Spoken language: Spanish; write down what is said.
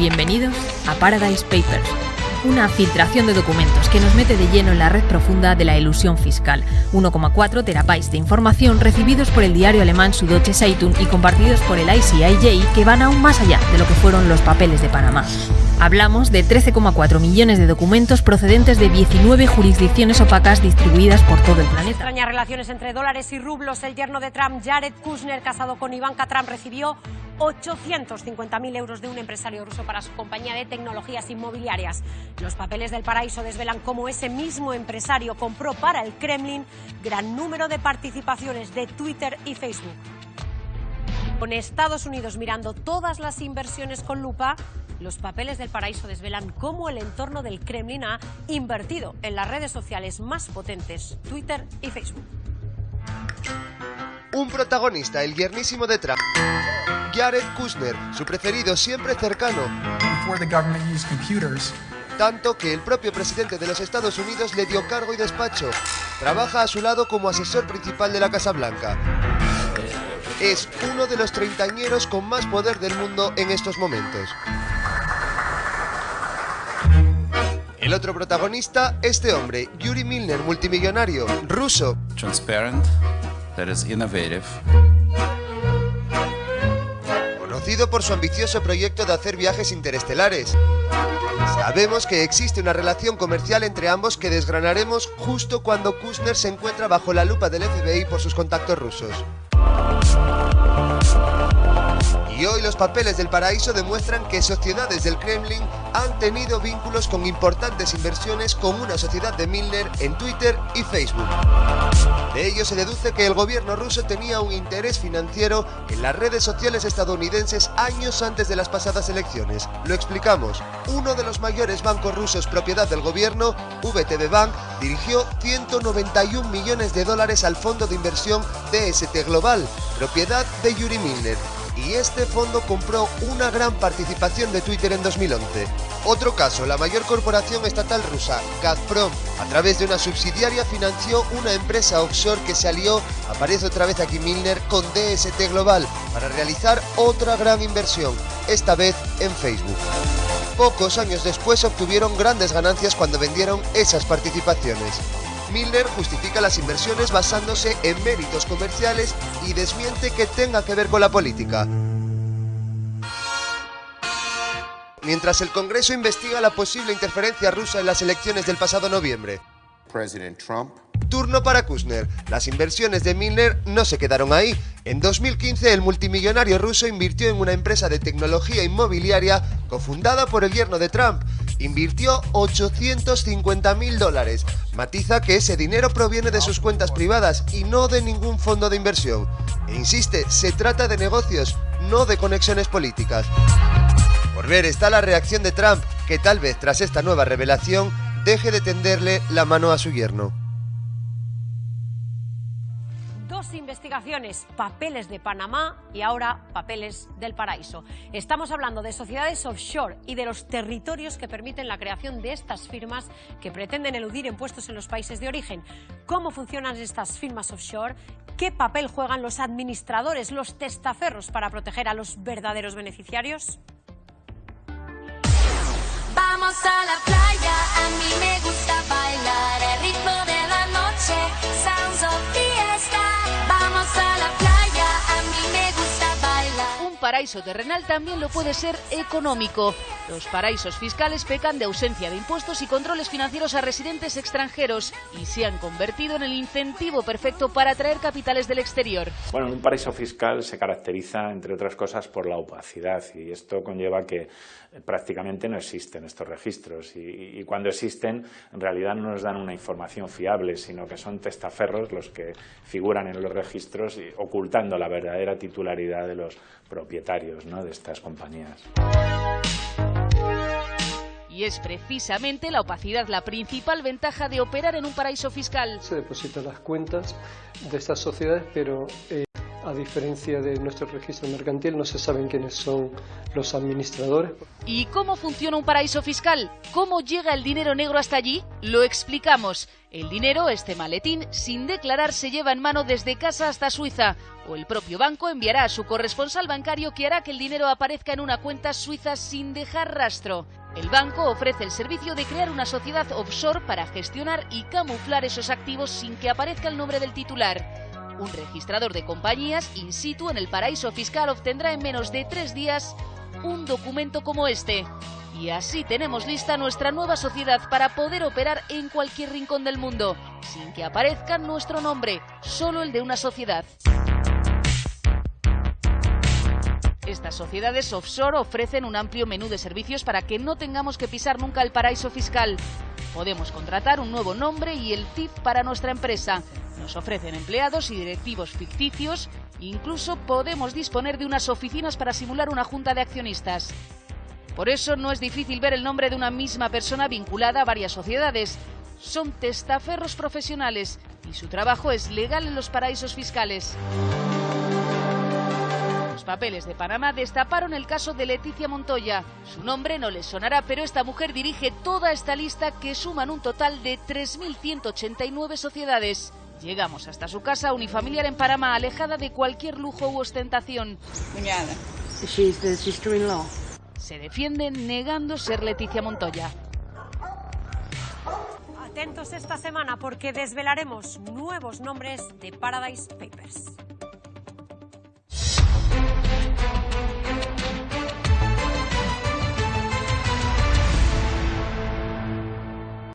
Bienvenidos a Paradise Papers, una filtración de documentos que nos mete de lleno en la red profunda de la ilusión fiscal. 1,4 terabytes de información recibidos por el diario alemán Süddeutsche Zeitung y compartidos por el ICIJ que van aún más allá de lo que fueron los papeles de Panamá. Hablamos de 13,4 millones de documentos procedentes de 19 jurisdicciones opacas distribuidas por todo el planeta. Extrañas relaciones entre dólares y rublos. El yerno de Trump, Jared Kushner, casado con Ivanka Trump, recibió 850.000 euros de un empresario ruso para su compañía de tecnologías inmobiliarias. Los papeles del paraíso desvelan cómo ese mismo empresario compró para el Kremlin gran número de participaciones de Twitter y Facebook. Con Estados Unidos mirando todas las inversiones con lupa, los papeles del paraíso desvelan cómo el entorno del Kremlin ha invertido en las redes sociales más potentes, Twitter y Facebook. Un protagonista, el guernísimo de Trump. Jared Kushner, su preferido siempre cercano. Tanto que el propio presidente de los Estados Unidos le dio cargo y despacho. Trabaja a su lado como asesor principal de la Casa Blanca. Es uno de los treintañeros con más poder del mundo en estos momentos. El otro protagonista, este hombre, Yuri Milner, multimillonario, ruso. Transparent, that is innovative. Por su ambicioso proyecto de hacer viajes interestelares. Sabemos que existe una relación comercial entre ambos que desgranaremos justo cuando Kushner se encuentra bajo la lupa del FBI por sus contactos rusos. Y hoy los papeles del paraíso demuestran que sociedades del Kremlin han tenido vínculos con importantes inversiones con una sociedad de Milner en Twitter y Facebook. De ello se deduce que el gobierno ruso tenía un interés financiero en las redes sociales estadounidenses años antes de las pasadas elecciones. Lo explicamos. Uno de los mayores bancos rusos propiedad del gobierno, VTB Bank, dirigió 191 millones de dólares al fondo de inversión DST Global, propiedad de Yuri Milner y este fondo compró una gran participación de Twitter en 2011. Otro caso, la mayor corporación estatal rusa, Gazprom, a través de una subsidiaria financió una empresa offshore que se alió, aparece otra vez aquí Milner, con DST Global para realizar otra gran inversión, esta vez en Facebook. Pocos años después obtuvieron grandes ganancias cuando vendieron esas participaciones. Milner justifica las inversiones basándose en méritos comerciales y desmiente que tenga que ver con la política. Mientras el Congreso investiga la posible interferencia rusa en las elecciones del pasado noviembre. Trump. Turno para Kushner. Las inversiones de Milner no se quedaron ahí. En 2015 el multimillonario ruso invirtió en una empresa de tecnología inmobiliaria cofundada por el yerno de Trump. Invirtió 850 mil dólares. Matiza que ese dinero proviene de sus cuentas privadas y no de ningún fondo de inversión. E insiste, se trata de negocios, no de conexiones políticas. Por ver está la reacción de Trump, que tal vez tras esta nueva revelación deje de tenderle la mano a su yerno. Investigaciones, papeles de Panamá y ahora papeles del paraíso. Estamos hablando de sociedades offshore y de los territorios que permiten la creación de estas firmas que pretenden eludir impuestos en los países de origen. ¿Cómo funcionan estas firmas offshore? ¿Qué papel juegan los administradores, los testaferros para proteger a los verdaderos beneficiarios? Vamos a la playa, a mí me gusta bailar el ritmo de paraíso terrenal también lo puede ser económico. Los paraísos fiscales pecan de ausencia de impuestos y controles financieros a residentes extranjeros y se han convertido en el incentivo perfecto para atraer capitales del exterior. Bueno, un paraíso fiscal se caracteriza, entre otras cosas, por la opacidad y esto conlleva que prácticamente no existen estos registros y, cuando existen en realidad no nos dan una información fiable, sino que son testaferros los que figuran en los registros y, ocultando la verdadera titularidad de los propietarios ¿no? de estas compañías. Y es precisamente la opacidad la principal ventaja de operar en un paraíso fiscal. Se depositan las cuentas de estas sociedades, pero eh, A diferencia de nuestro registro mercantil, no se saben quiénes son los administradores. ¿Y cómo funciona un paraíso fiscal? ¿Cómo llega el dinero negro hasta allí? Lo explicamos. El dinero, este maletín, sin declarar, se lleva en mano desde casa hasta Suiza. O el propio banco enviará a su corresponsal bancario que hará que el dinero aparezca en una cuenta suiza sin dejar rastro. El banco ofrece el servicio de crear una sociedad offshore para gestionar y camuflar esos activos sin que aparezca el nombre del titular. Un registrador de compañías in situ en el paraíso fiscal obtendrá en menos de tres días un documento como este. Y así tenemos lista nuestra nueva sociedad para poder operar en cualquier rincón del mundo, sin que aparezca nuestro nombre, solo el de una sociedad. Estas sociedades offshore ofrecen un amplio menú de servicios para que no tengamos que pisar nunca el paraíso fiscal. Podemos contratar un nuevo nombre y el TIF para nuestra empresa. Nos ofrecen empleados y directivos ficticios. Incluso podemos disponer de unas oficinas para simular una junta de accionistas. Por eso no es difícil ver el nombre de una misma persona vinculada a varias sociedades. Son testaferros profesionales y su trabajo es legal en los paraísos fiscales. Los papeles de Panamá destaparon el caso de Leticia Montoya. Su nombre no les sonará, pero esta mujer dirige toda esta lista que suman un total de 3.189 sociedades. Llegamos hasta su casa unifamiliar en Panamá, alejada de cualquier lujo u ostentación. Se defiende negando ser Leticia Montoya. Atentos esta semana porque desvelaremos nuevos nombres de Paradise Papers.